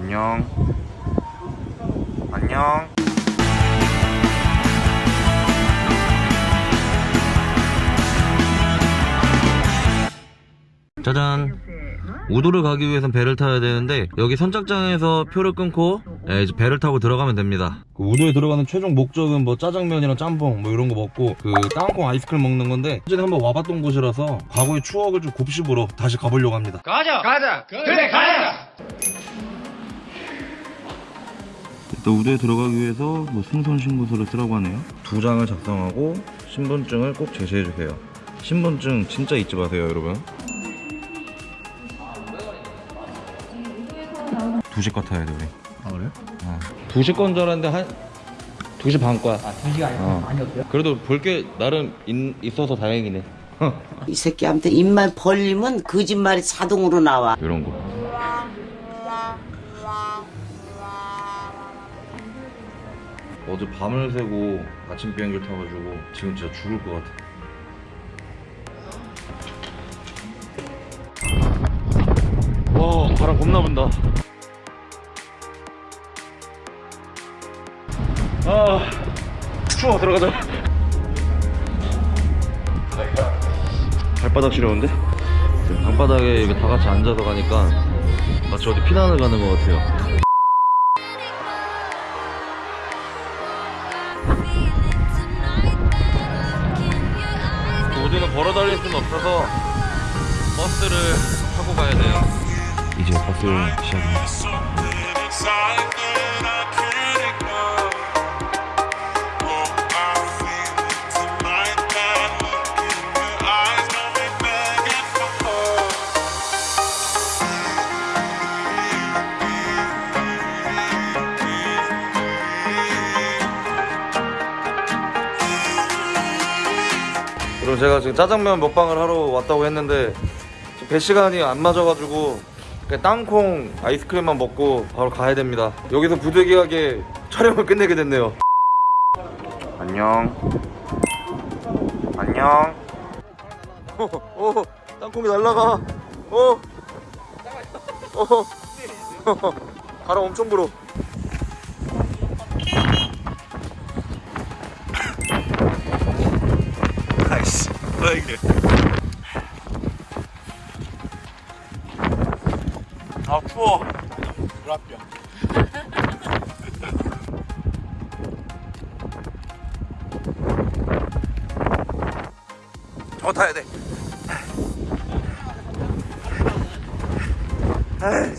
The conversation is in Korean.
안녕. 안녕. 짜잔. 우도를 가기 위해선 배를 타야 되는데 여기 선착장에서 표를 끊고 예, 이제 배를 타고 들어가면 됩니다. 그 우도에 들어가는 최종 목적은 뭐 짜장면이랑 짬뽕 뭐 이런 거 먹고 그 땅콩 아이스크림 먹는 건데 예전에 한번 와봤던 곳이라서 과거의 추억을 좀 곱씹으러 다시 가보려고 합니다. 가자 가자 그래 가자 일단 우도에 들어가기 위해서 뭐 승선 신고서를 쓰라고 하네요. 두 장을 작성하고 신분증을 꼭 제시해 주세요. 신분증 진짜 잊지 마세요, 여러분. 2시 거 타야 돼, 우리. 아 그래? 어. 2시 건 줄 알았는데 한 2시 반 거야. 아 2시가 아니고 어. 없어요? 그래도 볼 게 나름 있, 있어서 다행이네. 이 새끼한테 입만 벌리면 거짓말이 자동으로 나와. 이런 거. 어제 밤을 새고 아침 비행기를 타가지고 지금 진짜 죽을 것 같아. 와 바람 겁나 분다. 아 추워 들어가자. 발바닥 시려운데? 방바닥에 이렇게 다 같이 앉아서 가니까 마치 어디 피난을 가는 것 같아요. 걸어 다닐 수는 없어서 버스를 타고 가야 돼요. 이제 버스 시작입니다. 그리고 제가 지금 짜장면 먹방을 하러 왔다고 했는데 배 시간이 안 맞아가지고 땅콩 아이스크림만 먹고 바로 가야 됩니다. 여기서 부득이하게 촬영을 끝내게 됐네요. 안녕. 안녕. 오, 오, 땅콩이 날라가. 오, 오, 바람 엄청 불어. 이게? 아 추워. 불합병 더 타야 돼. 아이,